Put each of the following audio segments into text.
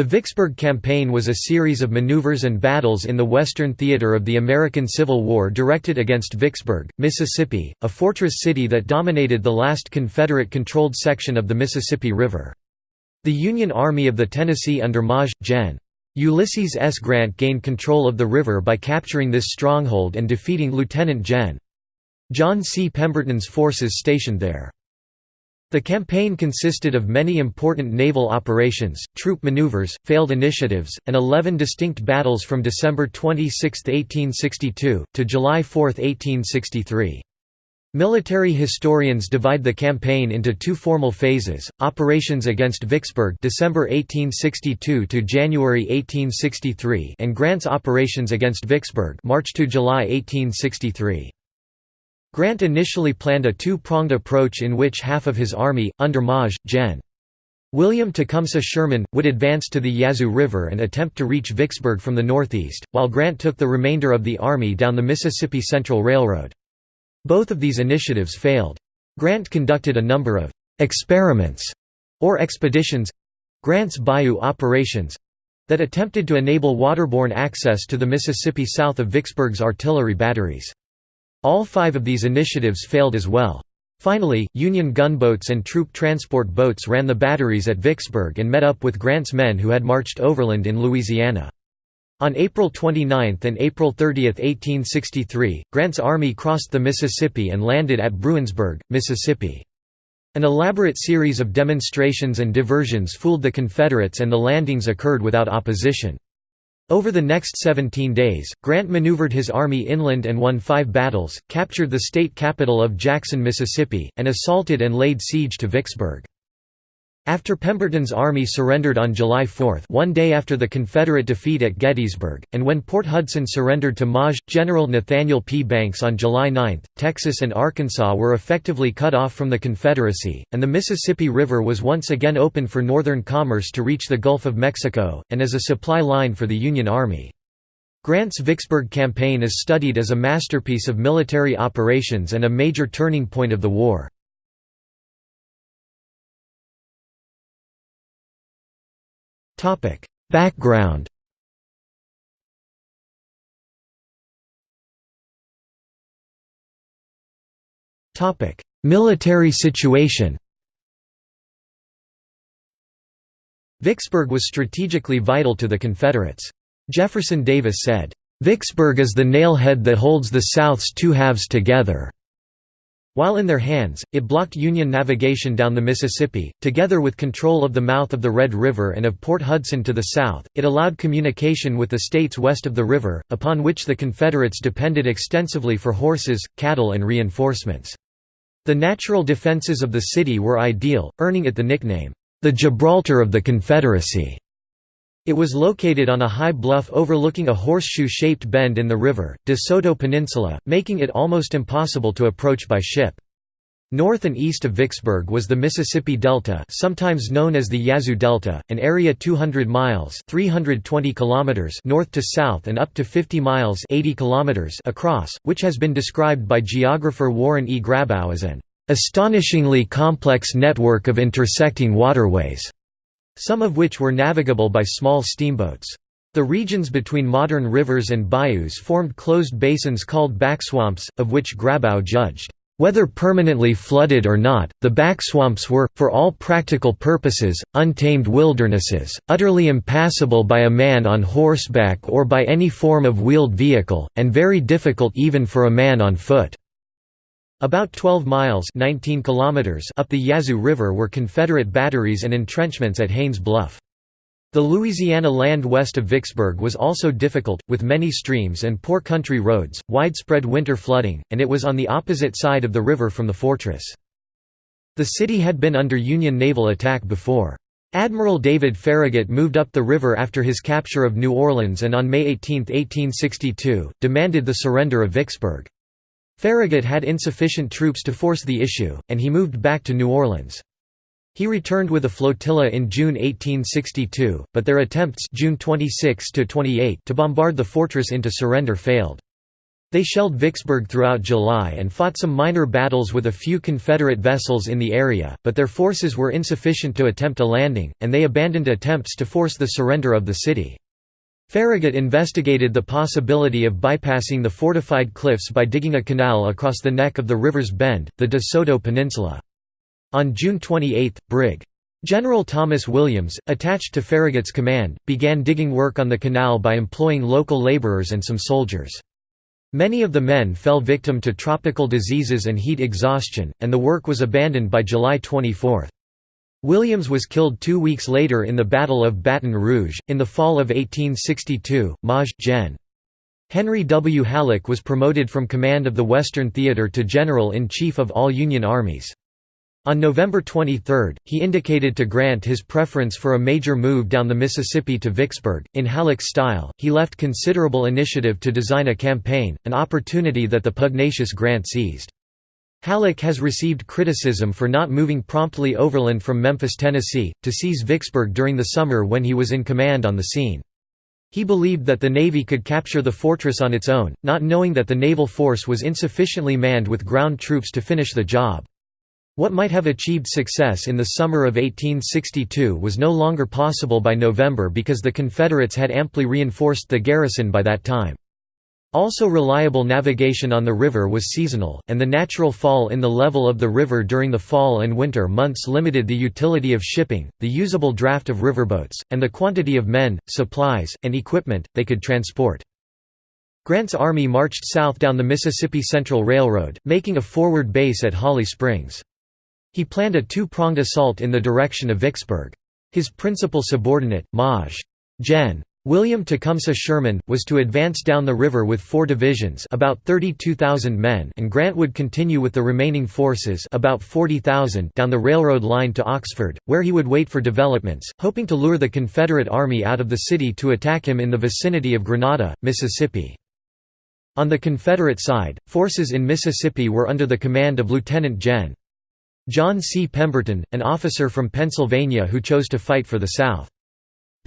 The Vicksburg Campaign was a series of maneuvers and battles in the Western theater of the American Civil War directed against Vicksburg, Mississippi, a fortress city that dominated the last Confederate-controlled section of the Mississippi River. The Union Army of the Tennessee under Maj. Gen. Ulysses S. Grant gained control of the river by capturing this stronghold and defeating Lieutenant Gen. John C. Pemberton's forces stationed there. The campaign consisted of many important naval operations, troop maneuvers, failed initiatives, and 11 distinct battles from December 26, 1862, to July 4, 1863. Military historians divide the campaign into two formal phases: operations against Vicksburg, December 1862 to January 1863, and Grant's operations against Vicksburg, March to July 1863. Grant initially planned a two-pronged approach in which half of his army, under Maj. Gen. William Tecumseh Sherman, would advance to the Yazoo River and attempt to reach Vicksburg from the northeast, while Grant took the remainder of the army down the Mississippi Central Railroad. Both of these initiatives failed. Grant conducted a number of «experiments» or expeditions—Grant's Bayou operations—that attempted to enable waterborne access to the Mississippi south of Vicksburg's artillery batteries. All five of these initiatives failed as well. Finally, Union gunboats and troop transport boats ran the batteries at Vicksburg and met up with Grant's men who had marched overland in Louisiana. On April 29 and April 30, 1863, Grant's army crossed the Mississippi and landed at Bruinsburg, Mississippi. An elaborate series of demonstrations and diversions fooled the Confederates and the landings occurred without opposition. Over the next 17 days, Grant maneuvered his army inland and won five battles, captured the state capital of Jackson, Mississippi, and assaulted and laid siege to Vicksburg. After Pemberton's army surrendered on July 4 one day after the Confederate defeat at Gettysburg, and when Port Hudson surrendered to Maj. General Nathaniel P. Banks on July 9, Texas and Arkansas were effectively cut off from the Confederacy, and the Mississippi River was once again open for northern commerce to reach the Gulf of Mexico, and as a supply line for the Union Army. Grant's Vicksburg campaign is studied as a masterpiece of military operations and a major turning point of the war. Topic: Background. Topic: Military situation. Vicksburg was strategically vital to the Confederates. Jefferson Davis said, "Vicksburg is the nailhead that holds the South's two halves together." While in their hands, it blocked Union navigation down the Mississippi, together with control of the mouth of the Red River and of Port Hudson to the south, it allowed communication with the states west of the river, upon which the Confederates depended extensively for horses, cattle and reinforcements. The natural defenses of the city were ideal, earning it the nickname, the Gibraltar of the Confederacy. It was located on a high bluff overlooking a horseshoe-shaped bend in the river, De Soto Peninsula, making it almost impossible to approach by ship. North and east of Vicksburg was the Mississippi Delta sometimes known as the Yazoo Delta, an area 200 miles 320 kilometers north to south and up to 50 miles 80 kilometers across, which has been described by geographer Warren E. Grabau as an "...astonishingly complex network of intersecting waterways." Some of which were navigable by small steamboats. The regions between modern rivers and bayous formed closed basins called backswamps, of which Grabau judged, "...whether permanently flooded or not, the backswamps were, for all practical purposes, untamed wildernesses, utterly impassable by a man on horseback or by any form of wheeled vehicle, and very difficult even for a man on foot." About 12 miles 19 kilometers up the Yazoo River were Confederate batteries and entrenchments at Haynes Bluff. The Louisiana land west of Vicksburg was also difficult, with many streams and poor country roads, widespread winter flooding, and it was on the opposite side of the river from the fortress. The city had been under Union naval attack before. Admiral David Farragut moved up the river after his capture of New Orleans and on May 18, 1862, demanded the surrender of Vicksburg. Farragut had insufficient troops to force the issue, and he moved back to New Orleans. He returned with a flotilla in June 1862, but their attempts June 26 to, to bombard the fortress into surrender failed. They shelled Vicksburg throughout July and fought some minor battles with a few Confederate vessels in the area, but their forces were insufficient to attempt a landing, and they abandoned attempts to force the surrender of the city. Farragut investigated the possibility of bypassing the fortified cliffs by digging a canal across the neck of the river's bend, the De Soto Peninsula. On June 28, Brig. General Thomas Williams, attached to Farragut's command, began digging work on the canal by employing local laborers and some soldiers. Many of the men fell victim to tropical diseases and heat exhaustion, and the work was abandoned by July 24. Williams was killed two weeks later in the Battle of Baton Rouge. In the fall of 1862, Maj. Gen. Henry W. Halleck was promoted from command of the Western Theater to General-in-Chief of all Union armies. On November 23, he indicated to Grant his preference for a major move down the Mississippi to Vicksburg. In Halleck's style, he left considerable initiative to design a campaign, an opportunity that the pugnacious Grant seized. Halleck has received criticism for not moving promptly overland from Memphis, Tennessee, to seize Vicksburg during the summer when he was in command on the scene. He believed that the Navy could capture the fortress on its own, not knowing that the naval force was insufficiently manned with ground troops to finish the job. What might have achieved success in the summer of 1862 was no longer possible by November because the Confederates had amply reinforced the garrison by that time. Also reliable navigation on the river was seasonal, and the natural fall in the level of the river during the fall and winter months limited the utility of shipping, the usable draft of riverboats, and the quantity of men, supplies, and equipment, they could transport. Grant's army marched south down the Mississippi Central Railroad, making a forward base at Holly Springs. He planned a two-pronged assault in the direction of Vicksburg. His principal subordinate, Maj. Gen. William Tecumseh Sherman, was to advance down the river with four divisions about 32,000 men and Grant would continue with the remaining forces about 40,000 down the railroad line to Oxford, where he would wait for developments, hoping to lure the Confederate Army out of the city to attack him in the vicinity of Grenada, Mississippi. On the Confederate side, forces in Mississippi were under the command of Lieutenant Gen. John C. Pemberton, an officer from Pennsylvania who chose to fight for the South.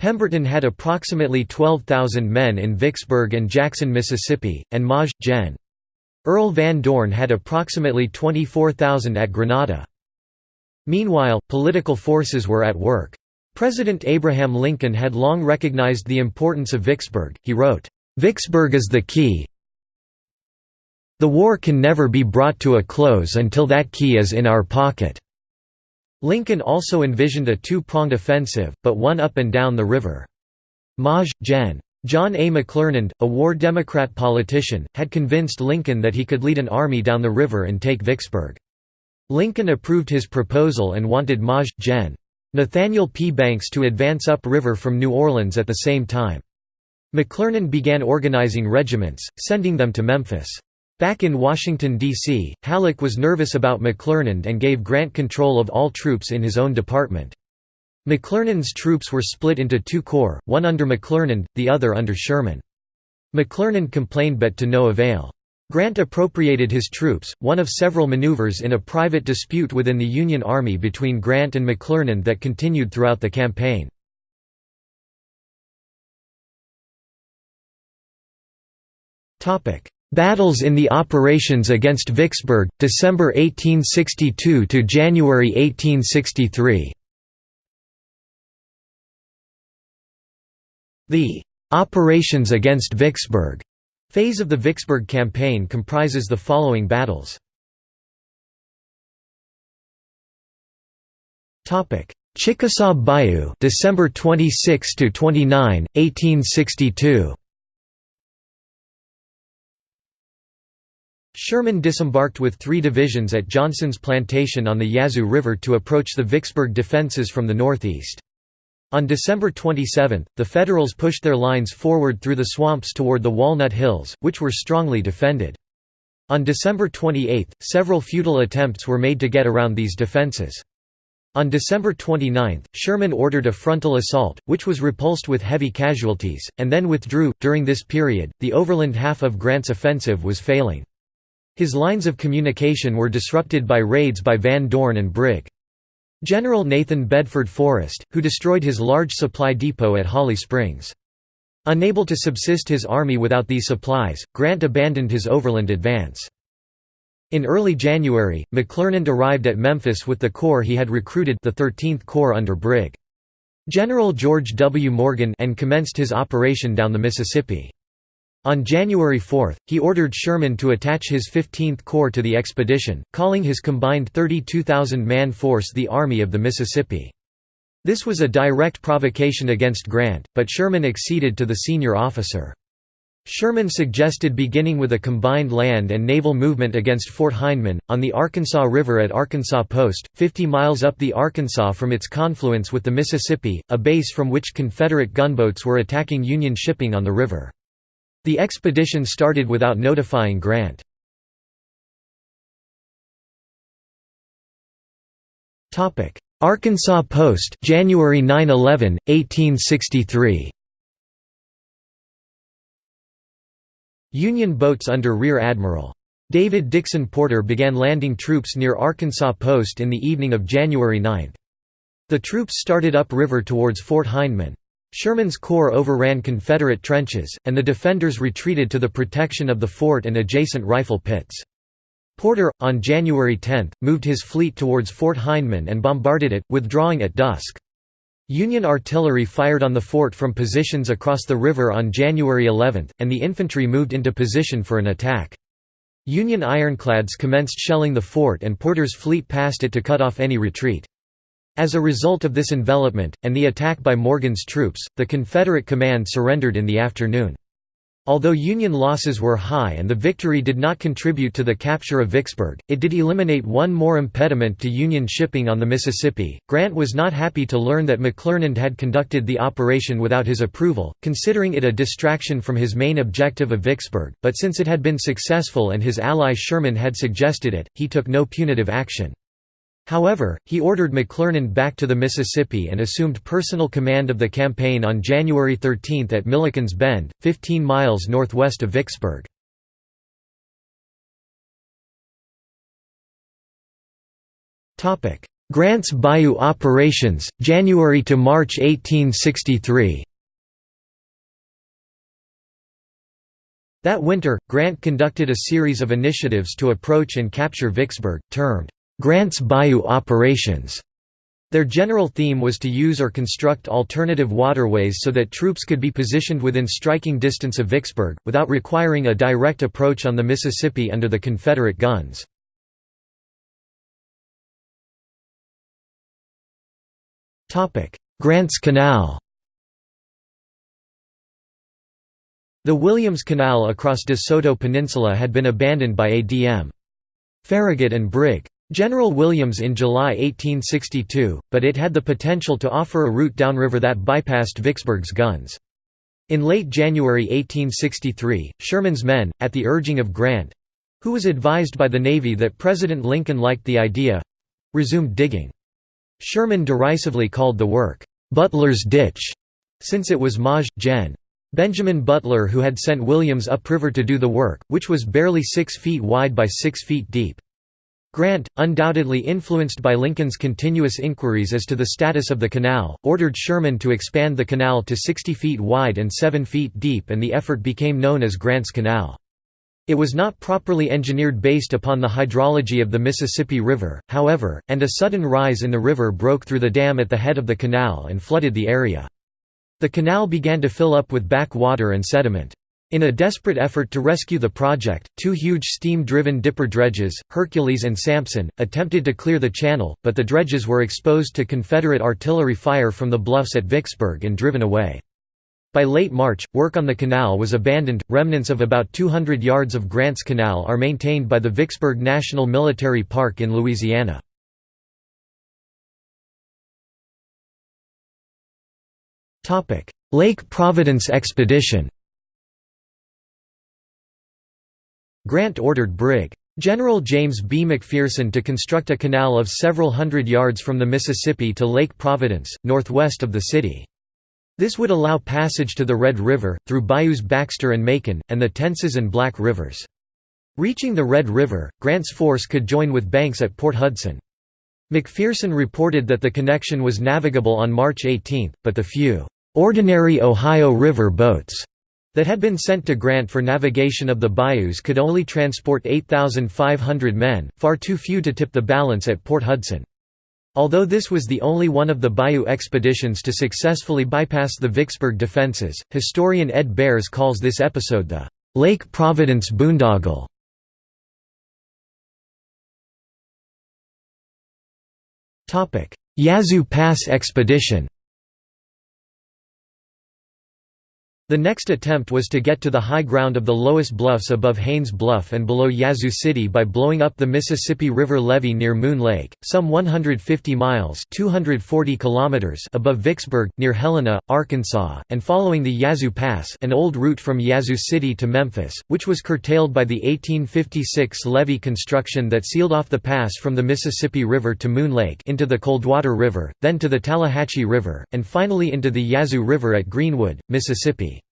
Pemberton had approximately 12,000 men in Vicksburg and Jackson, Mississippi, and Maj. Gen. Earl Van Dorn had approximately 24,000 at Grenada. Meanwhile, political forces were at work. President Abraham Lincoln had long recognized the importance of Vicksburg, he wrote, "'Vicksburg is the key the war can never be brought to a close until that key is in our pocket." Lincoln also envisioned a two-pronged offensive, but one up and down the river. Maj. Gen. John A. McClernand, a war Democrat politician, had convinced Lincoln that he could lead an army down the river and take Vicksburg. Lincoln approved his proposal and wanted Maj. Gen. Nathaniel P. Banks to advance upriver from New Orleans at the same time. McClernand began organizing regiments, sending them to Memphis. Back in Washington, D.C., Halleck was nervous about McClernand and gave Grant control of all troops in his own department. McClernand's troops were split into two corps, one under McClernand, the other under Sherman. McClernand complained but to no avail. Grant appropriated his troops, one of several maneuvers in a private dispute within the Union Army between Grant and McClernand that continued throughout the campaign. Battles in the operations against Vicksburg, December 1862 to January 1863. The "'Operations against Vicksburg' phase of the Vicksburg campaign comprises the following battles. Topic: Chickasaw Bayou, December 26 to 29, 1862. Sherman disembarked with three divisions at Johnson's Plantation on the Yazoo River to approach the Vicksburg defenses from the northeast. On December 27, the Federals pushed their lines forward through the swamps toward the Walnut Hills, which were strongly defended. On December 28, several futile attempts were made to get around these defenses. On December 29, Sherman ordered a frontal assault, which was repulsed with heavy casualties, and then withdrew. During this period, the overland half of Grant's offensive was failing. His lines of communication were disrupted by raids by Van Dorn and Brig. General Nathan Bedford Forrest, who destroyed his large supply depot at Holly Springs. Unable to subsist his army without these supplies, Grant abandoned his overland advance. In early January, McClernand arrived at Memphis with the corps he had recruited the 13th Corps under Brig. General George W. Morgan and commenced his operation down the Mississippi. On January 4, he ordered Sherman to attach his 15th Corps to the expedition, calling his combined 32,000-man force the Army of the Mississippi. This was a direct provocation against Grant, but Sherman acceded to the senior officer. Sherman suggested beginning with a combined land and naval movement against Fort Hindman, on the Arkansas River at Arkansas Post, 50 miles up the Arkansas from its confluence with the Mississippi, a base from which Confederate gunboats were attacking Union shipping on the river. The expedition started without notifying Grant. Arkansas Post, January 9–11, 1863. Union boats under Rear Admiral David Dixon Porter began landing troops near Arkansas Post in the evening of January 9. The troops started upriver towards Fort Hindman. Sherman's corps overran Confederate trenches, and the defenders retreated to the protection of the fort and adjacent rifle pits. Porter, on January 10, moved his fleet towards Fort Hindman and bombarded it, withdrawing at dusk. Union artillery fired on the fort from positions across the river on January 11, and the infantry moved into position for an attack. Union ironclads commenced shelling the fort and Porter's fleet passed it to cut off any retreat. As a result of this envelopment, and the attack by Morgan's troops, the Confederate command surrendered in the afternoon. Although Union losses were high and the victory did not contribute to the capture of Vicksburg, it did eliminate one more impediment to Union shipping on the Mississippi. Grant was not happy to learn that McClernand had conducted the operation without his approval, considering it a distraction from his main objective of Vicksburg, but since it had been successful and his ally Sherman had suggested it, he took no punitive action. However, he ordered McClernand back to the Mississippi and assumed personal command of the campaign on January 13 at Milliken's Bend, 15 miles northwest of Vicksburg. Grant's Bayou operations, January to March 1863 That winter, Grant conducted a series of initiatives to approach and capture Vicksburg, termed Grant's Bayou operations. Their general theme was to use or construct alternative waterways so that troops could be positioned within striking distance of Vicksburg, without requiring a direct approach on the Mississippi under the Confederate guns. Grant's Canal The Williams Canal across De Soto Peninsula had been abandoned by A.D.M. Farragut and Brig. General Williams in July 1862, but it had the potential to offer a route downriver that bypassed Vicksburg's guns. In late January 1863, Sherman's men, at the urging of Grant—who was advised by the Navy that President Lincoln liked the idea—resumed digging. Sherman derisively called the work, "'Butler's Ditch' since it was Maj. Gen. Benjamin Butler who had sent Williams upriver to do the work, which was barely six feet wide by six feet deep. Grant, undoubtedly influenced by Lincoln's continuous inquiries as to the status of the canal, ordered Sherman to expand the canal to 60 feet wide and 7 feet deep and the effort became known as Grant's Canal. It was not properly engineered based upon the hydrology of the Mississippi River, however, and a sudden rise in the river broke through the dam at the head of the canal and flooded the area. The canal began to fill up with back water and sediment. In a desperate effort to rescue the project, two huge steam-driven dipper dredges, Hercules and Samson, attempted to clear the channel, but the dredges were exposed to Confederate artillery fire from the bluffs at Vicksburg and driven away. By late March, work on the canal was abandoned. Remnants of about 200 yards of Grant's Canal are maintained by the Vicksburg National Military Park in Louisiana. Lake Providence expedition Grant ordered Brig. General James B. McPherson to construct a canal of several hundred yards from the Mississippi to Lake Providence, northwest of the city. This would allow passage to the Red River, through bayous Baxter and Macon, and the Tensas and Black Rivers. Reaching the Red River, Grant's force could join with Banks at Port Hudson. McPherson reported that the connection was navigable on March 18, but the few ordinary Ohio River boats that had been sent to Grant for navigation of the bayous could only transport 8,500 men, far too few to tip the balance at Port Hudson. Although this was the only one of the bayou expeditions to successfully bypass the Vicksburg defenses, historian Ed Bearss calls this episode the Lake Providence boondoggle. Yazoo Pass expedition The next attempt was to get to the high ground of the lowest bluffs above Haines Bluff and below Yazoo City by blowing up the Mississippi River levee near Moon Lake, some 150 miles 240 kilometers above Vicksburg, near Helena, Arkansas, and following the Yazoo Pass an old route from Yazoo City to Memphis, which was curtailed by the 1856 levee construction that sealed off the pass from the Mississippi River to Moon Lake into the Coldwater River, then to the Tallahatchie River, and finally into the Yazoo River at Greenwood, Mississippi.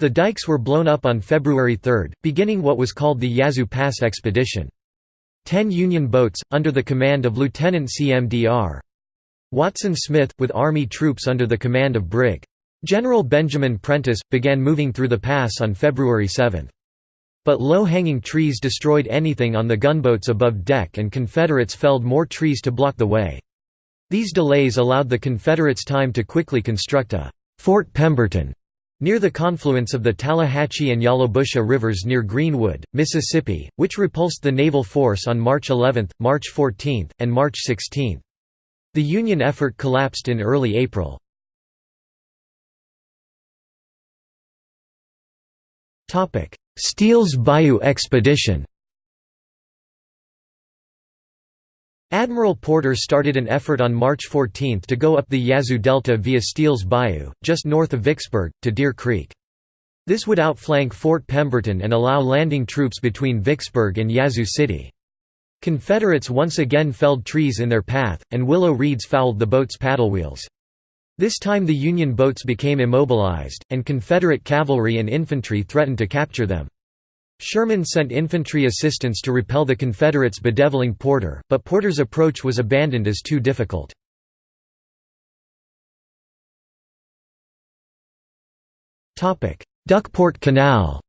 The dikes were blown up on February 3, beginning what was called the Yazoo Pass Expedition. Ten Union boats, under the command of Lieutenant CMDR. Watson Smith, with Army troops under the command of Brig. General Benjamin Prentiss, began moving through the pass on February 7. But low-hanging trees destroyed anything on the gunboats above deck and Confederates felled more trees to block the way. These delays allowed the Confederates time to quickly construct a «Fort Pemberton» Near the confluence of the Tallahatchie and Yallobusha rivers near Greenwood, Mississippi, which repulsed the naval force on March 11, March 14, and March 16. The Union effort collapsed in early April. Steele's Bayou Expedition Admiral Porter started an effort on March 14 to go up the Yazoo Delta via Steele's Bayou, just north of Vicksburg, to Deer Creek. This would outflank Fort Pemberton and allow landing troops between Vicksburg and Yazoo City. Confederates once again felled trees in their path, and willow reeds fouled the boats' paddle wheels. This time the Union boats became immobilized, and Confederate cavalry and infantry threatened to capture them. Sherman sent infantry assistance to repel the Confederates bedeviling Porter, but Porter's approach was abandoned as too difficult. Duckport Canal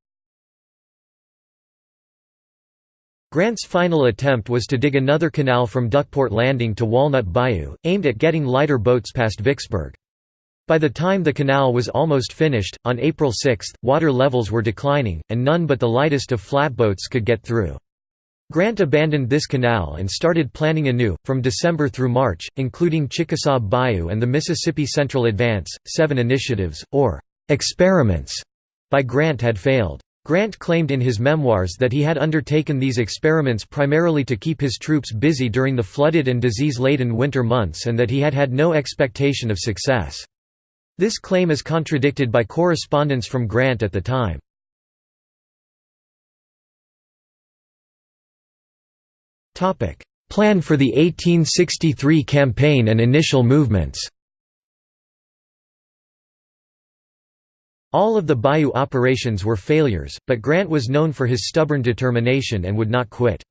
Grant's final attempt was to dig another canal from Duckport Landing to Walnut Bayou, aimed at getting lighter boats past Vicksburg. By the time the canal was almost finished, on April 6, water levels were declining, and none but the lightest of flatboats could get through. Grant abandoned this canal and started planning anew, from December through March, including Chickasaw Bayou and the Mississippi Central Advance. Seven initiatives, or experiments, by Grant had failed. Grant claimed in his memoirs that he had undertaken these experiments primarily to keep his troops busy during the flooded and disease-laden winter months and that he had had no expectation of success. This claim is contradicted by correspondence from Grant at the time. Plan for the 1863 campaign and initial movements All of the Bayou operations were failures, but Grant was known for his stubborn determination and would not quit.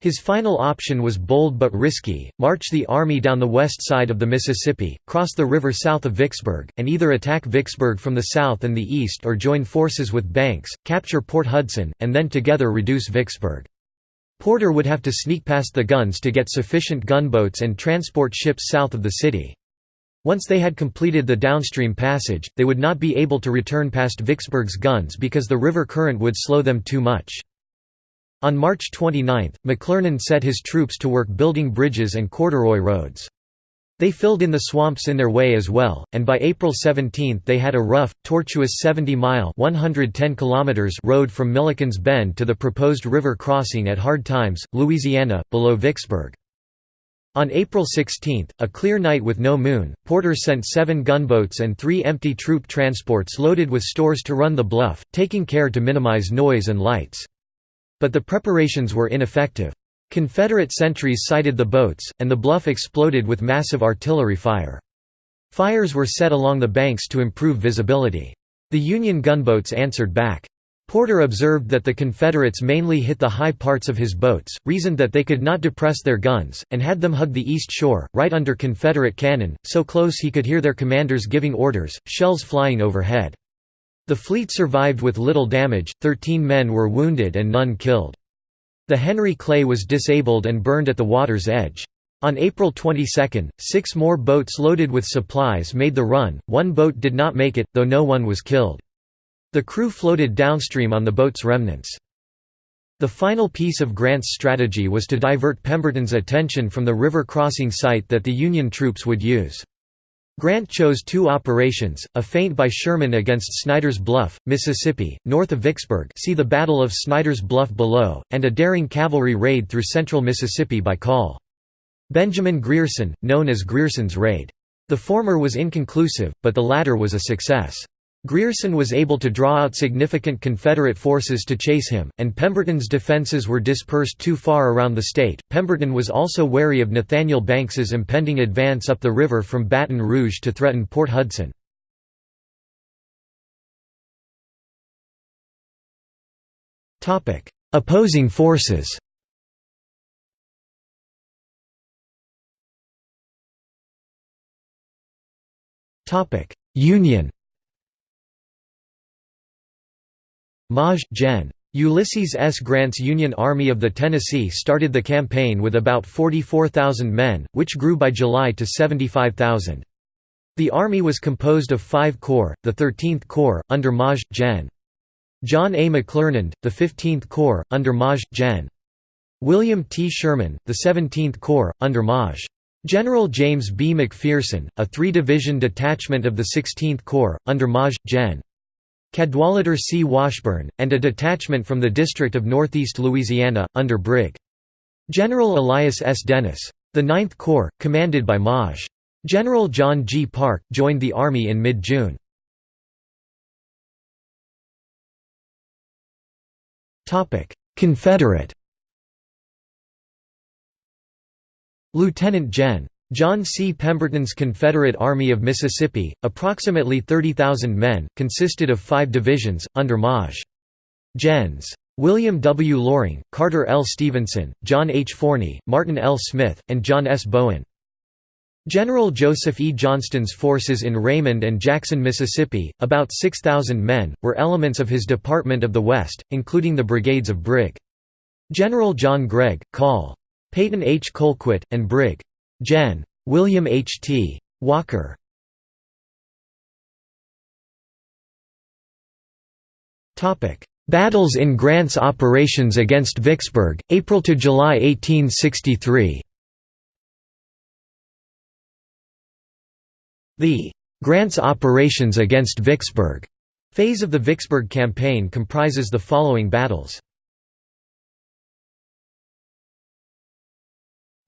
His final option was bold but risky, march the army down the west side of the Mississippi, cross the river south of Vicksburg, and either attack Vicksburg from the south and the east or join forces with Banks, capture Port Hudson, and then together reduce Vicksburg. Porter would have to sneak past the guns to get sufficient gunboats and transport ships south of the city. Once they had completed the downstream passage, they would not be able to return past Vicksburg's guns because the river current would slow them too much. On March 29, McClernand set his troops to work building bridges and corduroy roads. They filled in the swamps in their way as well, and by April 17 they had a rough, tortuous 70-mile road from Milliken's Bend to the proposed river crossing at Hard Times, Louisiana, below Vicksburg. On April 16, a clear night with no moon, Porter sent seven gunboats and three empty troop transports loaded with stores to run the bluff, taking care to minimize noise and lights. But the preparations were ineffective. Confederate sentries sighted the boats, and the bluff exploded with massive artillery fire. Fires were set along the banks to improve visibility. The Union gunboats answered back. Porter observed that the Confederates mainly hit the high parts of his boats, reasoned that they could not depress their guns, and had them hug the east shore, right under Confederate cannon, so close he could hear their commanders giving orders, shells flying overhead. The fleet survived with little damage, 13 men were wounded and none killed. The Henry Clay was disabled and burned at the water's edge. On April 22, six more boats loaded with supplies made the run, one boat did not make it, though no one was killed. The crew floated downstream on the boat's remnants. The final piece of Grant's strategy was to divert Pemberton's attention from the river crossing site that the Union troops would use. Grant chose two operations, a feint by Sherman against Snyder's Bluff, Mississippi, north of Vicksburg see the Battle of Snyder's Bluff below, and a daring cavalry raid through central Mississippi by Col. Benjamin Grierson, known as Grierson's Raid. The former was inconclusive, but the latter was a success. Grierson was able to draw out significant Confederate forces to chase him, and Pemberton's defenses were dispersed too far around the state. Pemberton was also wary of Nathaniel Banks's impending advance up the river from Baton Rouge to threaten Port Hudson. Topic: Opposing forces Topic: Union Maj. Gen. Ulysses S. Grant's Union Army of the Tennessee started the campaign with about 44,000 men, which grew by July to 75,000. The army was composed of five corps, the 13th Corps, under Maj. Gen. John A. McClernand, the 15th Corps, under Maj. Gen. William T. Sherman, the 17th Corps, under Maj. General James B. McPherson, a three-division detachment of the 16th Corps, under Maj. Gen. Cadwalader C. Washburn, and a detachment from the District of Northeast Louisiana, under Brig. General Elias S. Dennis. The Ninth Corps, commanded by Maj. General John G. Parke, joined the Army in mid-June. Confederate Lieutenant Gen. John C. Pemberton's Confederate Army of Mississippi, approximately 30,000 men, consisted of five divisions, under Maj. Gens. William W. Loring, Carter L. Stevenson, John H. Forney, Martin L. Smith, and John S. Bowen. General Joseph E. Johnston's forces in Raymond and Jackson, Mississippi, about 6,000 men, were elements of his Department of the West, including the brigades of Brig. General John Gregg, Col. Peyton H. Colquitt, and Brig. Gen. William H. T. Walker. Battles in Grant's operations against Vicksburg, April to July 1863. The Grant's operations against Vicksburg phase of the Vicksburg campaign comprises the following battles.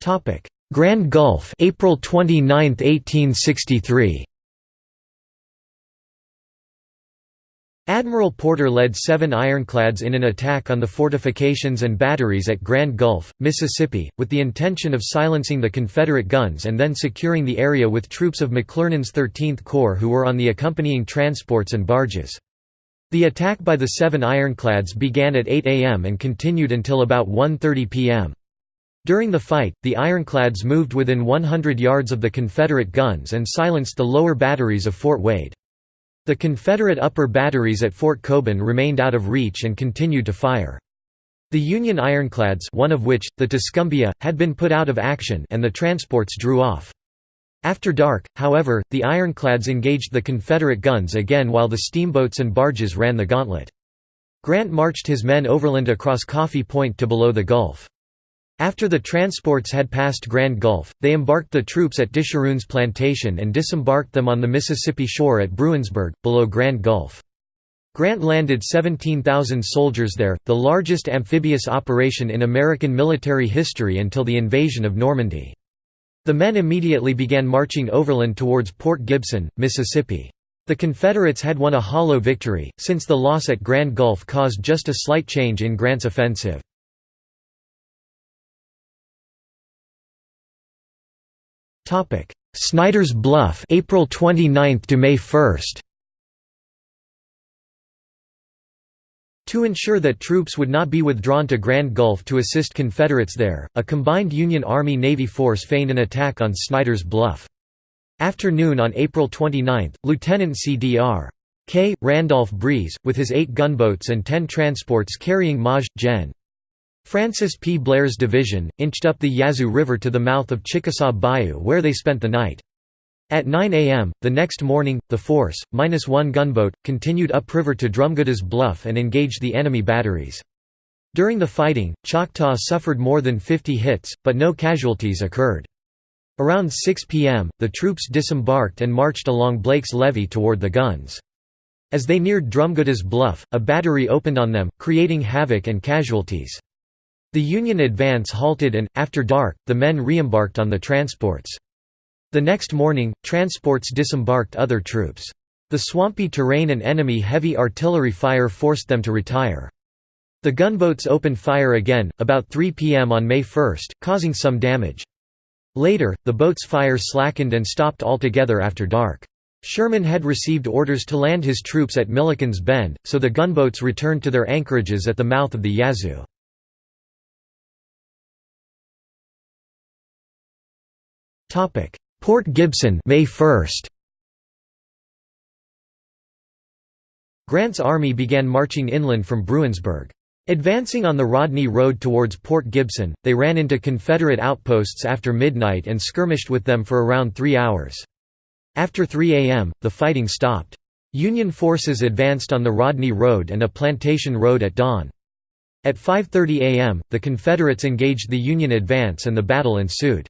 Topic: Grand Gulf, April 29, 1863. Admiral Porter led seven ironclads in an attack on the fortifications and batteries at Grand Gulf, Mississippi, with the intention of silencing the Confederate guns and then securing the area with troops of McClernand's 13th Corps who were on the accompanying transports and barges. The attack by the seven ironclads began at 8 am and continued until about 1.30 pm. During the fight, the ironclads moved within 100 yards of the Confederate guns and silenced the lower batteries of Fort Wade. The Confederate upper batteries at Fort Cobun remained out of reach and continued to fire. The Union ironclads one of which, the Tuscumbia, had been put out of action and the transports drew off. After dark, however, the ironclads engaged the Confederate guns again while the steamboats and barges ran the gauntlet. Grant marched his men overland across Coffee Point to below the Gulf. After the transports had passed Grand Gulf, they embarked the troops at Disharoon's plantation and disembarked them on the Mississippi shore at Bruinsburg, below Grand Gulf. Grant landed 17,000 soldiers there, the largest amphibious operation in American military history until the invasion of Normandy. The men immediately began marching overland towards Port Gibson, Mississippi. The Confederates had won a hollow victory, since the loss at Grand Gulf caused just a slight change in Grant's offensive. Snyder's Bluff, April 29 to May 1. To ensure that troops would not be withdrawn to Grand Gulf to assist Confederates there, a combined Union Army-Navy force feigned an attack on Snyder's Bluff. Afternoon on April 29, Lieutenant C.D.R. K. Randolph Breese, with his eight gunboats and ten transports carrying Maj. Gen. Francis P. Blair's division, inched up the Yazoo River to the mouth of Chickasaw Bayou where they spent the night. At 9 a.m., the next morning, the force, minus one gunboat, continued upriver to Drumgould's Bluff and engaged the enemy batteries. During the fighting, Choctaw suffered more than 50 hits, but no casualties occurred. Around 6 p.m., the troops disembarked and marched along Blake's Levee toward the guns. As they neared Drumgould's Bluff, a battery opened on them, creating havoc and casualties. The Union advance halted and, after dark, the men reembarked on the transports. The next morning, transports disembarked other troops. The swampy terrain and enemy heavy artillery fire forced them to retire. The gunboats opened fire again, about 3 p.m. on May 1, causing some damage. Later, the boats' fire slackened and stopped altogether after dark. Sherman had received orders to land his troops at Milliken's Bend, so the gunboats returned to their anchorages at the mouth of the Yazoo. Port Gibson May 1 Grant's army began marching inland from Bruinsburg. Advancing on the Rodney Road towards Port Gibson, they ran into Confederate outposts after midnight and skirmished with them for around three hours. After 3 a.m., the fighting stopped. Union forces advanced on the Rodney Road and a plantation road at dawn. At 5.30 a.m., the Confederates engaged the Union advance and the battle ensued.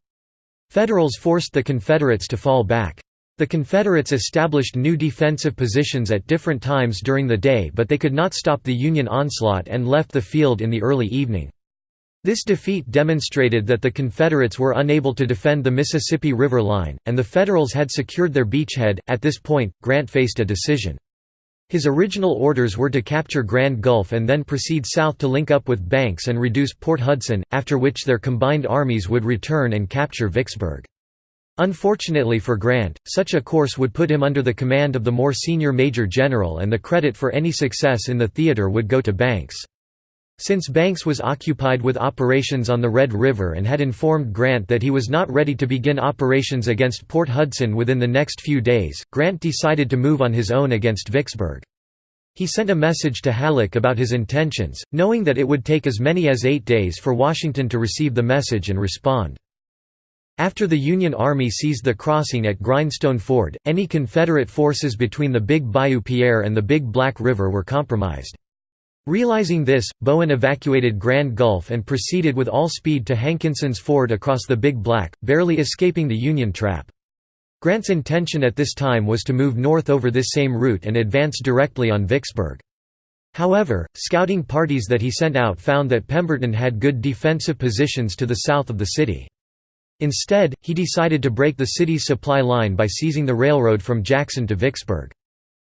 Federals forced the Confederates to fall back. The Confederates established new defensive positions at different times during the day but they could not stop the Union onslaught and left the field in the early evening. This defeat demonstrated that the Confederates were unable to defend the Mississippi River line, and the Federals had secured their beachhead. At this point, Grant faced a decision. His original orders were to capture Grand Gulf and then proceed south to link up with Banks and reduce Port Hudson, after which their combined armies would return and capture Vicksburg. Unfortunately for Grant, such a course would put him under the command of the more senior Major General and the credit for any success in the theater would go to Banks. Since Banks was occupied with operations on the Red River and had informed Grant that he was not ready to begin operations against Port Hudson within the next few days, Grant decided to move on his own against Vicksburg. He sent a message to Halleck about his intentions, knowing that it would take as many as eight days for Washington to receive the message and respond. After the Union Army seized the crossing at Grindstone Ford, any Confederate forces between the Big Bayou Pierre and the Big Black River were compromised. Realizing this, Bowen evacuated Grand Gulf and proceeded with all speed to Hankinson's Ford across the Big Black, barely escaping the Union trap. Grant's intention at this time was to move north over this same route and advance directly on Vicksburg. However, scouting parties that he sent out found that Pemberton had good defensive positions to the south of the city. Instead, he decided to break the city's supply line by seizing the railroad from Jackson to Vicksburg.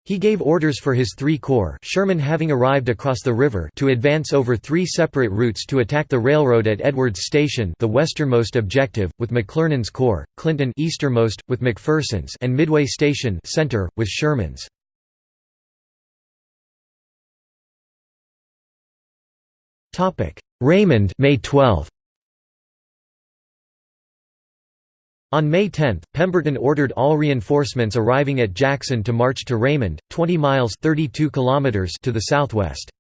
He gave orders for his three corps Sherman having arrived across the river to advance over three separate routes to attack the railroad at Edwards Station the westernmost objective, with McClernand's corps, Clinton easternmost, with McPherson's and Midway Station center, with Sherman's. Raymond May 12. On May 10, Pemberton ordered all reinforcements arriving at Jackson to march to Raymond, 20 miles 32 kilometers to the southwest.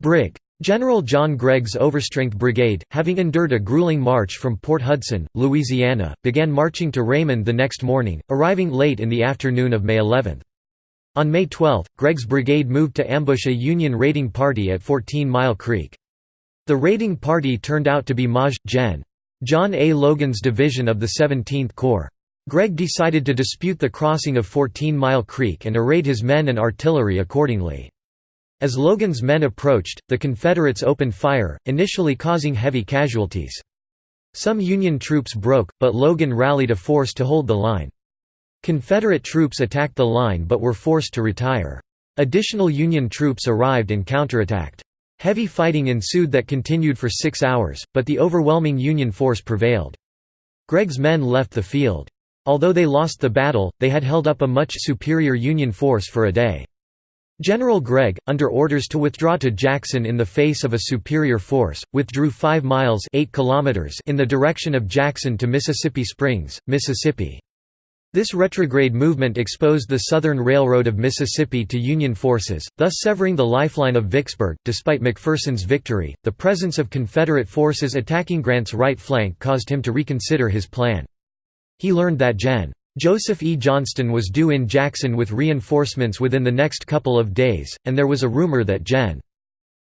Brig. General John Gregg's Overstrength Brigade, having endured a grueling march from Port Hudson, Louisiana, began marching to Raymond the next morning, arriving late in the afternoon of May 11. On May 12, Gregg's brigade moved to ambush a Union raiding party at 14 Mile Creek. The raiding party turned out to be Maj. Gen. John A. Logan's division of the 17th Corps. Gregg decided to dispute the crossing of 14 Mile Creek and arrayed his men and artillery accordingly. As Logan's men approached, the Confederates opened fire, initially causing heavy casualties. Some Union troops broke, but Logan rallied a force to hold the line. Confederate troops attacked the line but were forced to retire. Additional Union troops arrived and counterattacked. Heavy fighting ensued that continued for six hours, but the overwhelming Union force prevailed. Gregg's men left the field. Although they lost the battle, they had held up a much superior Union force for a day. General Gregg, under orders to withdraw to Jackson in the face of a superior force, withdrew 5 miles 8 kilometers in the direction of Jackson to Mississippi Springs, Mississippi. This retrograde movement exposed the Southern Railroad of Mississippi to Union forces, thus severing the lifeline of Vicksburg. Despite McPherson's victory, the presence of Confederate forces attacking Grant's right flank caused him to reconsider his plan. He learned that Gen. Joseph E. Johnston was due in Jackson with reinforcements within the next couple of days, and there was a rumor that Gen.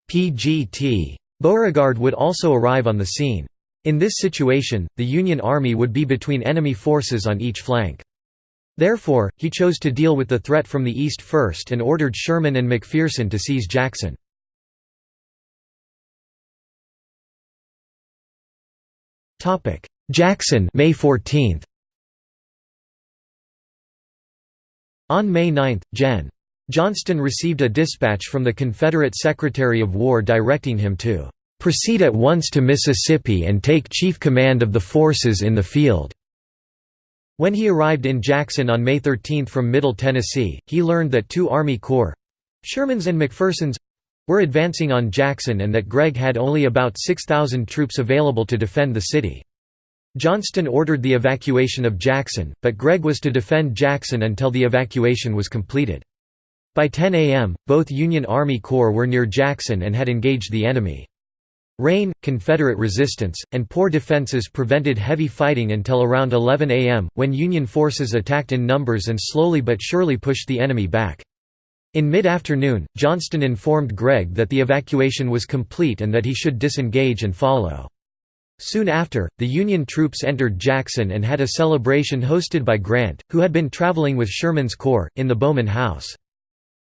P.G.T. Beauregard would also arrive on the scene. In this situation, the Union Army would be between enemy forces on each flank. Therefore, he chose to deal with the threat from the east first and ordered Sherman and McPherson to seize Jackson. Jackson May 14th. On May 9, Gen. Johnston received a dispatch from the Confederate Secretary of War directing him to "...proceed at once to Mississippi and take chief command of the forces in the field." When he arrived in Jackson on May 13 from Middle Tennessee, he learned that two Army Corps—Sherman's and McPherson's—were advancing on Jackson and that Gregg had only about 6,000 troops available to defend the city. Johnston ordered the evacuation of Jackson, but Gregg was to defend Jackson until the evacuation was completed. By 10 a.m., both Union Army Corps were near Jackson and had engaged the enemy. Rain, Confederate resistance, and poor defenses prevented heavy fighting until around 11 a.m., when Union forces attacked in numbers and slowly but surely pushed the enemy back. In mid-afternoon, Johnston informed Gregg that the evacuation was complete and that he should disengage and follow. Soon after, the Union troops entered Jackson and had a celebration hosted by Grant, who had been traveling with Sherman's Corps, in the Bowman House.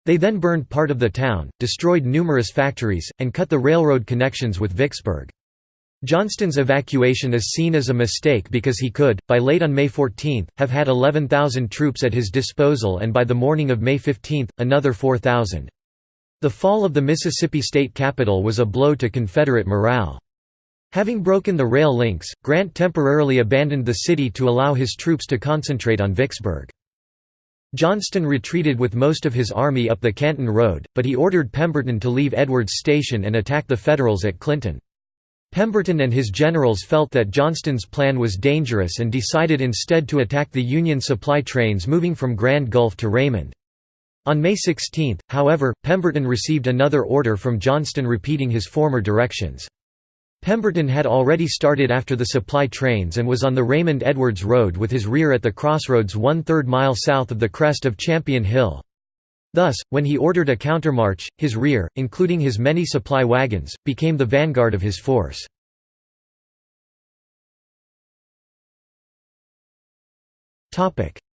They then burned part of the town, destroyed numerous factories, and cut the railroad connections with Vicksburg. Johnston's evacuation is seen as a mistake because he could, by late on May 14, have had 11,000 troops at his disposal and by the morning of May 15, another 4,000. The fall of the Mississippi state capital was a blow to Confederate morale. Having broken the rail links, Grant temporarily abandoned the city to allow his troops to concentrate on Vicksburg. Johnston retreated with most of his army up the Canton Road, but he ordered Pemberton to leave Edwards Station and attack the Federals at Clinton. Pemberton and his generals felt that Johnston's plan was dangerous and decided instead to attack the Union supply trains moving from Grand Gulf to Raymond. On May 16, however, Pemberton received another order from Johnston repeating his former directions. Pemberton had already started after the supply trains and was on the Raymond Edwards Road with his rear at the crossroads one-third mile south of the crest of Champion Hill. Thus, when he ordered a countermarch, his rear, including his many supply wagons, became the vanguard of his force.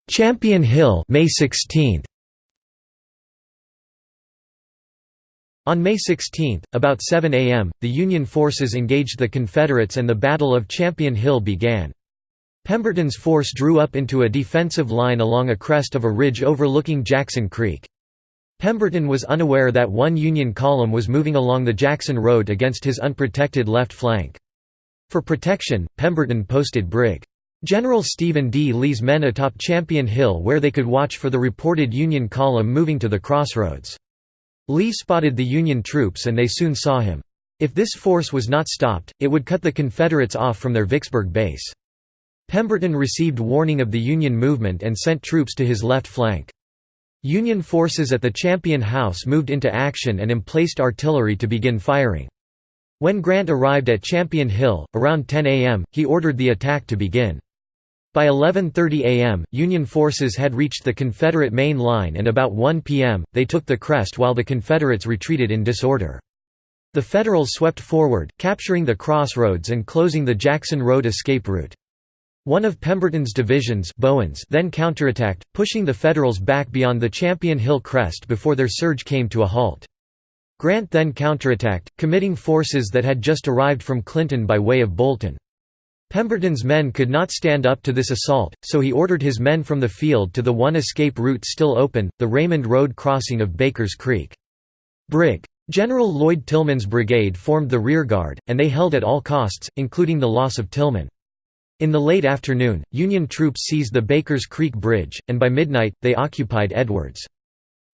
Champion Hill May 16. On May 16, about 7 a.m., the Union forces engaged the Confederates and the Battle of Champion Hill began. Pemberton's force drew up into a defensive line along a crest of a ridge overlooking Jackson Creek. Pemberton was unaware that one Union column was moving along the Jackson Road against his unprotected left flank. For protection, Pemberton posted Brig. General Stephen D. Lee's men atop Champion Hill where they could watch for the reported Union column moving to the crossroads. Lee spotted the Union troops and they soon saw him. If this force was not stopped, it would cut the Confederates off from their Vicksburg base. Pemberton received warning of the Union movement and sent troops to his left flank. Union forces at the Champion House moved into action and emplaced artillery to begin firing. When Grant arrived at Champion Hill, around 10 a.m., he ordered the attack to begin. By 11.30 am, Union forces had reached the Confederate main line and about 1 pm, they took the crest while the Confederates retreated in disorder. The Federals swept forward, capturing the crossroads and closing the Jackson Road escape route. One of Pemberton's divisions Bowen's then counterattacked, pushing the Federals back beyond the Champion Hill crest before their surge came to a halt. Grant then counterattacked, committing forces that had just arrived from Clinton by way of Bolton. Pemberton's men could not stand up to this assault, so he ordered his men from the field to the one escape route still open, the Raymond Road crossing of Baker's Creek. Brig. General Lloyd Tilghman's brigade formed the rearguard, and they held at all costs, including the loss of Tilghman. In the late afternoon, Union troops seized the Baker's Creek Bridge, and by midnight, they occupied Edwards.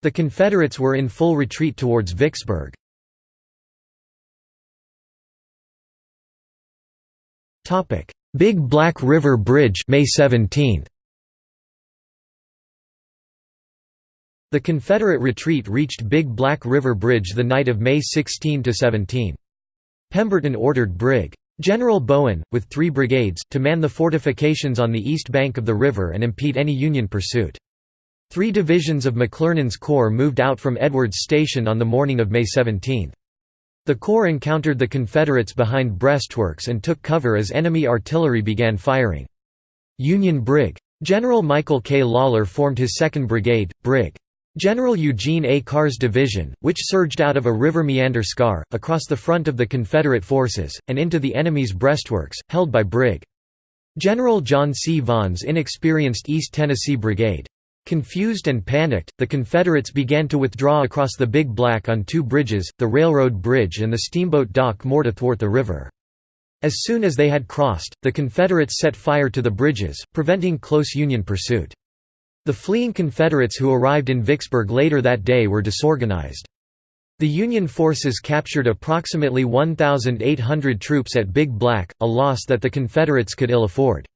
The Confederates were in full retreat towards Vicksburg. Big Black River Bridge May 17. The Confederate retreat reached Big Black River Bridge the night of May 16 to 17. Pemberton ordered Brig. General Bowen, with three brigades, to man the fortifications on the east bank of the river and impede any Union pursuit. Three divisions of McClernand's corps moved out from Edwards Station on the morning of May 17. The corps encountered the Confederates behind breastworks and took cover as enemy artillery began firing. Union Brig. General Michael K. Lawler formed his 2nd Brigade, Brig. General Eugene A. Carr's division, which surged out of a river meander scar, across the front of the Confederate forces, and into the enemy's breastworks, held by Brig. General John C. Vaughn's inexperienced East Tennessee Brigade. Confused and panicked, the Confederates began to withdraw across the Big Black on two bridges, the railroad bridge and the steamboat Dot moored athwart the river. As soon as they had crossed, the Confederates set fire to the bridges, preventing close Union pursuit. The fleeing Confederates who arrived in Vicksburg later that day were disorganized. The Union forces captured approximately 1,800 troops at Big Black, a loss that the Confederates could ill afford.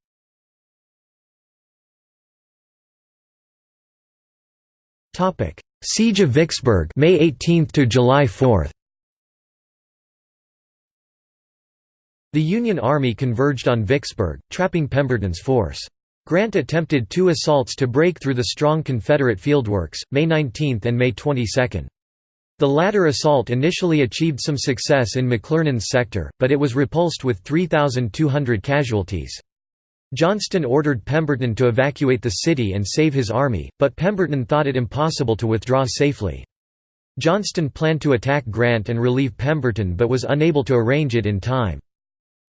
Siege of Vicksburg May 18 to July 4 The Union Army converged on Vicksburg, trapping Pemberton's force. Grant attempted two assaults to break through the strong Confederate fieldworks, May 19 and May 22. The latter assault initially achieved some success in McClernand's sector, but it was repulsed with 3,200 casualties. Johnston ordered Pemberton to evacuate the city and save his army, but Pemberton thought it impossible to withdraw safely. Johnston planned to attack Grant and relieve Pemberton but was unable to arrange it in time.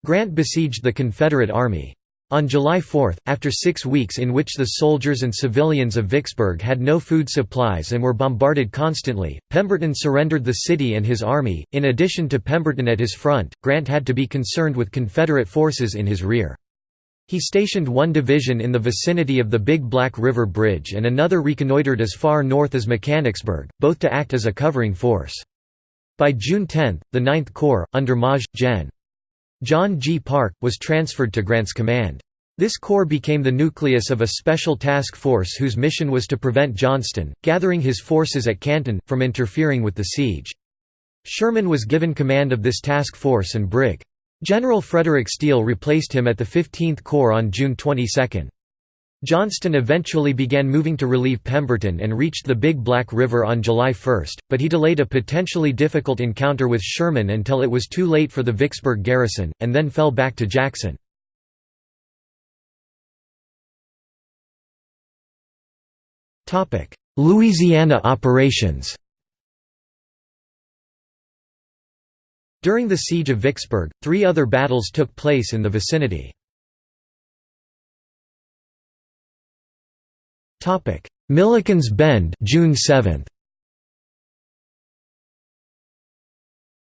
Grant besieged the Confederate army. On July 4, after six weeks in which the soldiers and civilians of Vicksburg had no food supplies and were bombarded constantly, Pemberton surrendered the city and his army. In addition to Pemberton at his front, Grant had to be concerned with Confederate forces in his rear. He stationed one division in the vicinity of the Big Black River Bridge and another reconnoitred as far north as Mechanicsburg, both to act as a covering force. By June 10, the Ninth Corps, under Maj. Gen. John G. Parke, was transferred to Grant's command. This corps became the nucleus of a special task force whose mission was to prevent Johnston, gathering his forces at Canton, from interfering with the siege. Sherman was given command of this task force and Brig. General Frederick Steele replaced him at the 15th Corps on June 22. Johnston eventually began moving to relieve Pemberton and reached the Big Black River on July 1, but he delayed a potentially difficult encounter with Sherman until it was too late for the Vicksburg garrison, and then fell back to Jackson. Louisiana operations During the Siege of Vicksburg, three other battles took place in the vicinity. Milliken's Bend June 7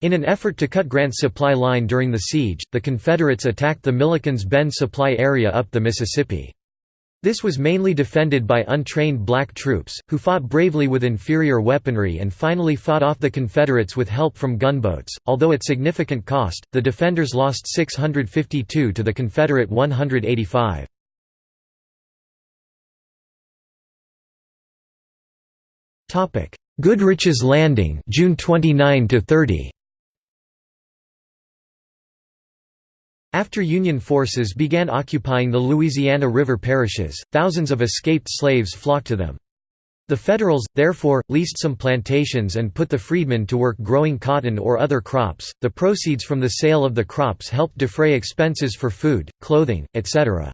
In an effort to cut Grant's supply line during the siege, the Confederates attacked the Milliken's Bend supply area up the Mississippi. This was mainly defended by untrained black troops, who fought bravely with inferior weaponry and finally fought off the Confederates with help from gunboats. Although at significant cost, the defenders lost 652 to the Confederate 185. Goodrich's Landing June 29 to 30 After Union forces began occupying the Louisiana River parishes, thousands of escaped slaves flocked to them. The Federals, therefore, leased some plantations and put the freedmen to work growing cotton or other crops. The proceeds from the sale of the crops helped defray expenses for food, clothing, etc.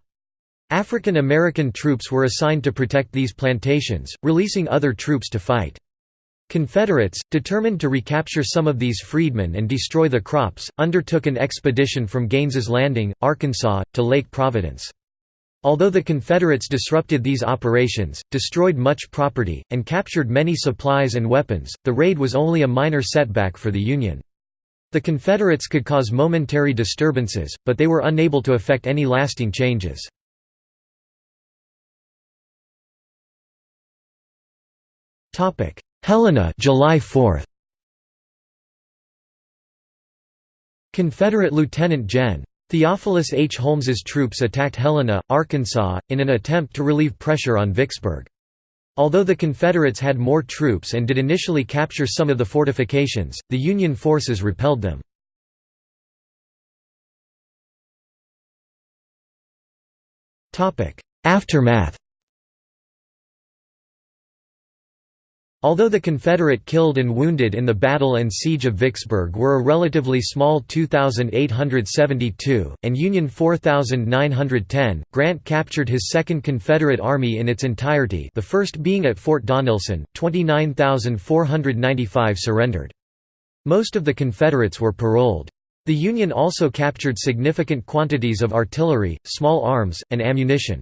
African American troops were assigned to protect these plantations, releasing other troops to fight. Confederates, determined to recapture some of these freedmen and destroy the crops, undertook an expedition from Gaines's Landing, Arkansas, to Lake Providence. Although the Confederates disrupted these operations, destroyed much property, and captured many supplies and weapons, the raid was only a minor setback for the Union. The Confederates could cause momentary disturbances, but they were unable to effect any lasting changes. Helena July 4. Confederate Lieutenant Gen. Theophilus H. Holmes's troops attacked Helena, Arkansas, in an attempt to relieve pressure on Vicksburg. Although the Confederates had more troops and did initially capture some of the fortifications, the Union forces repelled them. Aftermath Although the Confederate killed and wounded in the Battle and Siege of Vicksburg were a relatively small 2,872, and Union 4,910, Grant captured his Second Confederate Army in its entirety the first being at Fort Donelson, 29,495 surrendered. Most of the Confederates were paroled. The Union also captured significant quantities of artillery, small arms, and ammunition.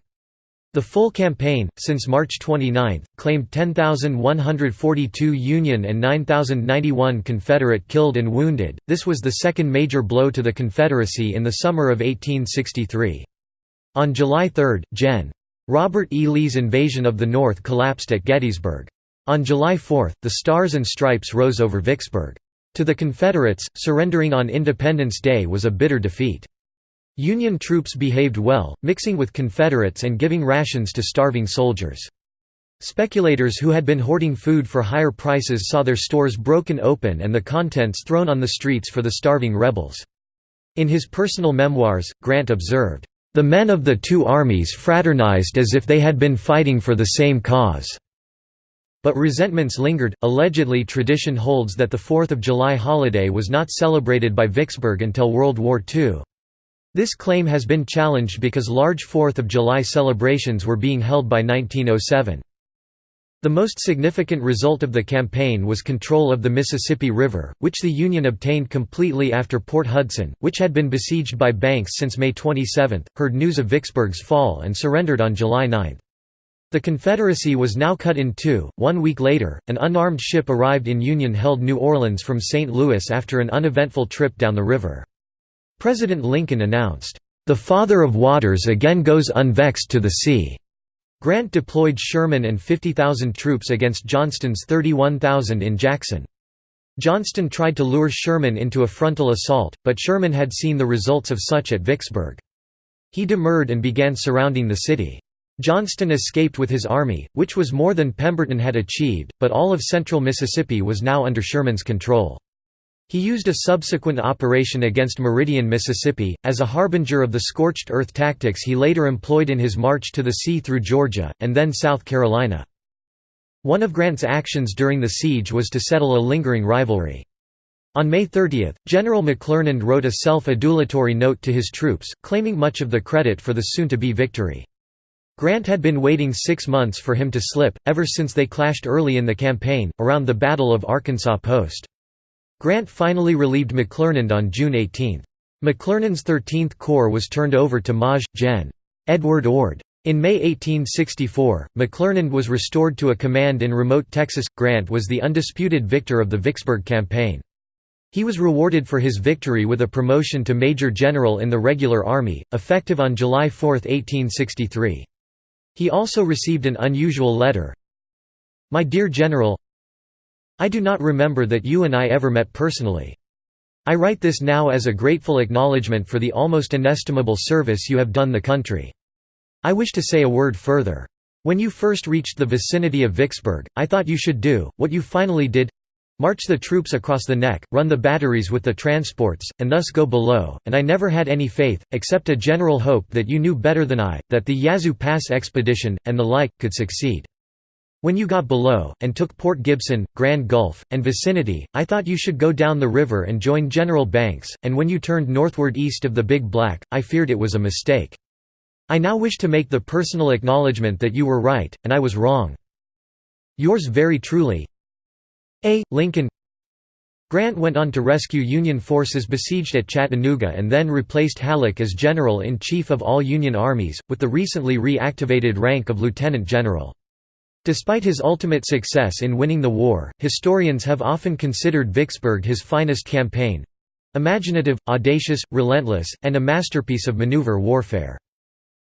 The full campaign, since March 29, claimed 10,142 Union and 9,091 Confederate killed and wounded. This was the second major blow to the Confederacy in the summer of 1863. On July 3, Gen. Robert E. Lee's invasion of the North collapsed at Gettysburg. On July 4, the Stars and Stripes rose over Vicksburg. To the Confederates, surrendering on Independence Day was a bitter defeat. Union troops behaved well, mixing with Confederates and giving rations to starving soldiers. Speculators who had been hoarding food for higher prices saw their stores broken open and the contents thrown on the streets for the starving rebels. In his personal memoirs, Grant observed, "...the men of the two armies fraternized as if they had been fighting for the same cause." But resentments lingered. Allegedly, tradition holds that the 4th of July holiday was not celebrated by Vicksburg until World War II. This claim has been challenged because large Fourth of July celebrations were being held by 1907. The most significant result of the campaign was control of the Mississippi River, which the Union obtained completely after Port Hudson, which had been besieged by Banks since May 27, heard news of Vicksburg's fall and surrendered on July 9. The Confederacy was now cut in two. One week later, an unarmed ship arrived in Union held New Orleans from St. Louis after an uneventful trip down the river. President Lincoln announced, "...the Father of Waters again goes unvexed to the sea." Grant deployed Sherman and 50,000 troops against Johnston's 31,000 in Jackson. Johnston tried to lure Sherman into a frontal assault, but Sherman had seen the results of such at Vicksburg. He demurred and began surrounding the city. Johnston escaped with his army, which was more than Pemberton had achieved, but all of central Mississippi was now under Sherman's control. He used a subsequent operation against Meridian, Mississippi, as a harbinger of the scorched earth tactics he later employed in his march to the sea through Georgia, and then South Carolina. One of Grant's actions during the siege was to settle a lingering rivalry. On May 30, General McClernand wrote a self-adulatory note to his troops, claiming much of the credit for the soon-to-be victory. Grant had been waiting six months for him to slip, ever since they clashed early in the campaign, around the Battle of Arkansas Post. Grant finally relieved McClernand on June 18. McClernand's 13th Corps was turned over to Maj. Gen. Edward Ord. In May 1864, McClernand was restored to a command in remote Texas. Grant was the undisputed victor of the Vicksburg campaign. He was rewarded for his victory with a promotion to Major General in the regular army, effective on July 4, 1863. He also received an unusual letter. My dear General, I do not remember that you and I ever met personally. I write this now as a grateful acknowledgement for the almost inestimable service you have done the country. I wish to say a word further. When you first reached the vicinity of Vicksburg, I thought you should do, what you finally did, march the troops across the neck, run the batteries with the transports, and thus go below, and I never had any faith, except a general hope that you knew better than I, that the Yazoo Pass expedition, and the like, could succeed. When you got below, and took Port Gibson, Grand Gulf, and vicinity, I thought you should go down the river and join General Banks, and when you turned northward east of the Big Black, I feared it was a mistake. I now wish to make the personal acknowledgement that you were right, and I was wrong. Yours very truly A. Lincoln Grant went on to rescue Union forces besieged at Chattanooga and then replaced Halleck as General-in-Chief of all Union armies, with the recently reactivated rank of Lieutenant General. Despite his ultimate success in winning the war, historians have often considered Vicksburg his finest campaign—imaginative, audacious, relentless, and a masterpiece of maneuver warfare.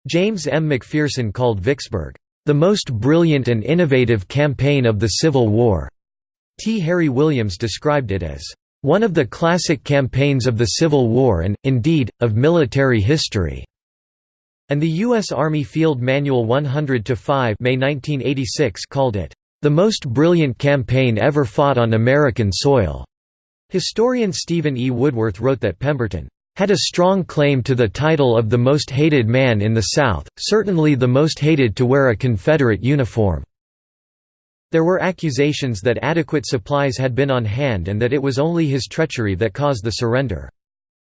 James M. McPherson called Vicksburg, "...the most brilliant and innovative campaign of the Civil War." T. Harry Williams described it as, "...one of the classic campaigns of the Civil War and, indeed, of military history." And the U.S. Army Field Manual 100-5 May 1986 called it, "...the most brilliant campaign ever fought on American soil." Historian Stephen E. Woodworth wrote that Pemberton had a strong claim to the title of the most hated man in the South, certainly the most hated to wear a Confederate uniform. There were accusations that adequate supplies had been on hand and that it was only his treachery that caused the surrender.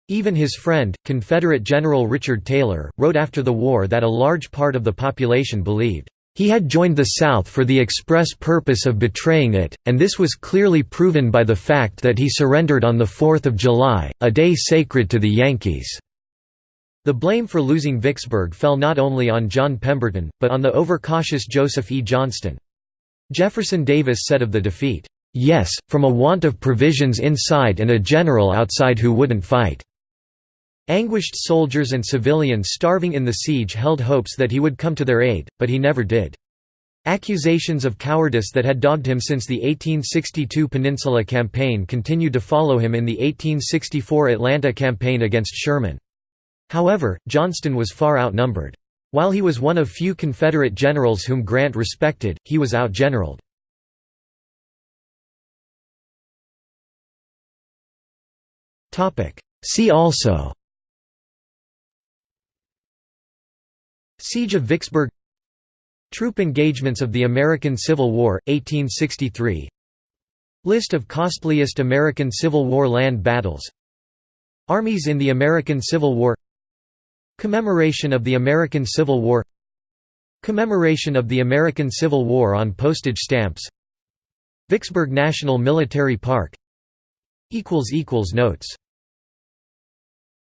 Even his friend, Confederate General Richard Taylor, wrote after the war that a large part of the population believed, "...he had joined the South for the express purpose of betraying it, and this was clearly proven by the fact that he surrendered on 4 July, a day sacred to the Yankees." The blame for losing Vicksburg fell not only on John Pemberton, but on the overcautious Joseph E. Johnston. Jefferson Davis said of the defeat, "...yes, from a want of provisions inside and a general outside who wouldn't fight." Anguished soldiers and civilians starving in the siege held hopes that he would come to their aid, but he never did. Accusations of cowardice that had dogged him since the 1862 Peninsula Campaign continued to follow him in the 1864 Atlanta Campaign against Sherman. However, Johnston was far outnumbered. While he was one of few Confederate generals whom Grant respected, he was outgeneraled. See also Siege of Vicksburg. Troop engagements of the American Civil War, 1863 List of costliest American Civil War land battles. Armies in the American Civil War. Commemoration of the American Civil War. Commemoration of the American Civil War on postage stamps. Vicksburg National Military Park. Notes